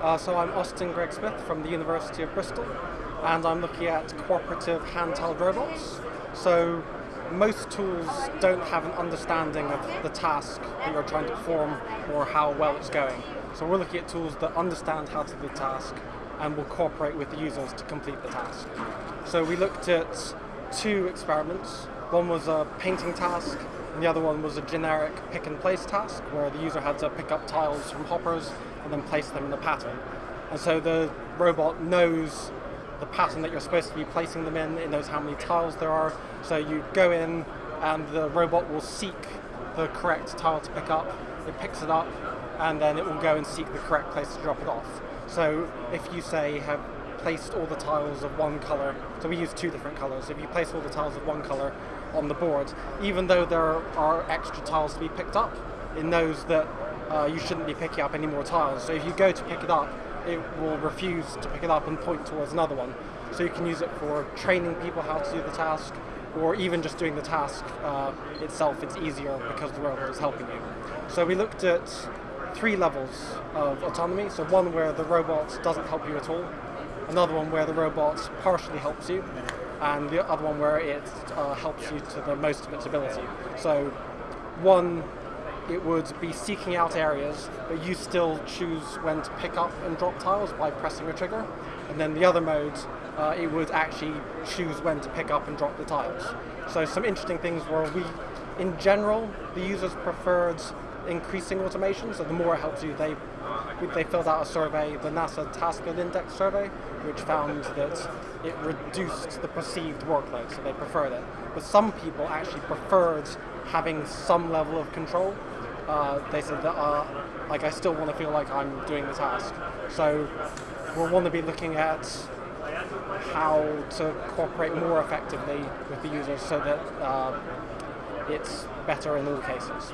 Uh, so I'm Austin Gregg-Smith from the University of Bristol, and I'm looking at cooperative handheld robots. So most tools don't have an understanding of the task that you're trying to perform or how well it's going. So we're looking at tools that understand how to do the task and will cooperate with the users to complete the task. So we looked at two experiments. One was a painting task, and the other one was a generic pick and place task, where the user had to pick up tiles from hoppers and then place them in a pattern. And so the robot knows the pattern that you're supposed to be placing them in, it knows how many tiles there are. So you go in and the robot will seek the correct tile to pick up, it picks it up, and then it will go and seek the correct place to drop it off. So if you say have placed all the tiles of one color, so we use two different colors, if you place all the tiles of one color on the board, even though there are extra tiles to be picked up, it knows that uh, you shouldn't be picking up any more tiles. So if you go to pick it up, it will refuse to pick it up and point towards another one. So you can use it for training people how to do the task, or even just doing the task uh, itself, it's easier because the robot is helping you. So we looked at three levels of autonomy. So one where the robot doesn't help you at all, another one where the robot partially helps you, and the other one where it uh, helps you to the most of its ability. So one it would be seeking out areas, but you still choose when to pick up and drop tiles by pressing a trigger. And then the other mode, uh, it would actually choose when to pick up and drop the tiles. So some interesting things were we, in general, the users preferred increasing automation, so the more it helps you, they they filled out a survey, the NASA Task Load Index survey, which found that it reduced the perceived workload, so they preferred it. But some people actually preferred having some level of control. Uh, they said that, uh, like, I still want to feel like I'm doing the task. So we'll want to be looking at how to cooperate more effectively with the users so that uh, it's better in all cases.